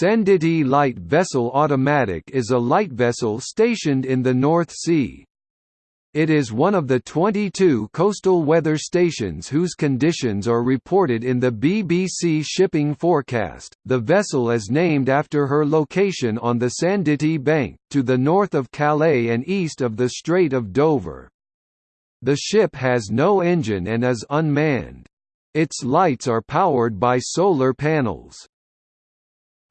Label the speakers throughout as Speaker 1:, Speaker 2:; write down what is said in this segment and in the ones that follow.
Speaker 1: Sandettie Light Vessel Automatic is a light vessel stationed in the North Sea. It is one of the 22 coastal weather stations whose conditions are reported in the BBC shipping forecast. The vessel is named after her location on the Sandettie Bank, to the north of Calais and east of the Strait of Dover. The ship has no engine and is unmanned. Its lights are powered by solar panels.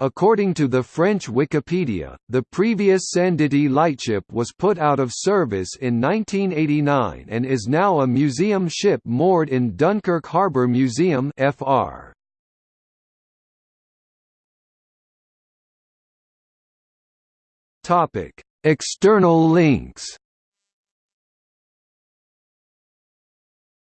Speaker 1: According to the French Wikipedia, the previous Sandettie lightship was put out of service in 1989 and is now a museum ship moored in Dunkirk Harbour Museum FR. External links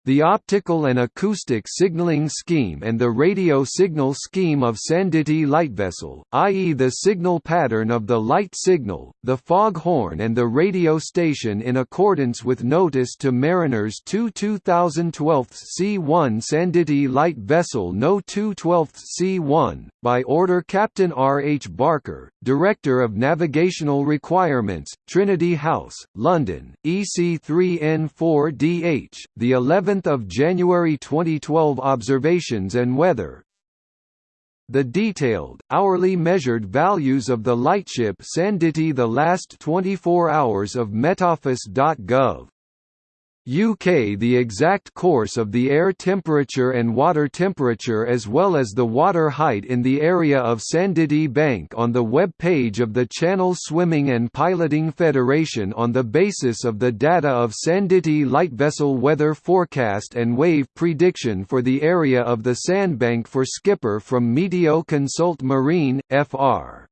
Speaker 1: The optical and acoustic signaling scheme and the radio signal scheme of Sandettie light vessel, i.e. the signal pattern of the light signal, the fog horn and the radio station in accordance with notice to mariners 2 2012 C1 Sandettie light vessel No 212 C1, by order Captain R. H. Barker, Director of Navigational Requirements, Trinity House, London, EC3N4DH, the 11th of January 2012 observations and weather. The detailed, hourly measured values of the lightship Sandettie the last 24 hours of metoffice.gov UK the exact course of the air temperature and water temperature as well as the water height in the area of Sandettie Bank on the web page of the Channel Swimming and Piloting Federation on the basis of the data of Sandettie light vessel weather forecast and wave prediction for the area of the sandbank for Skipper from Meteo Consult Marine, FR.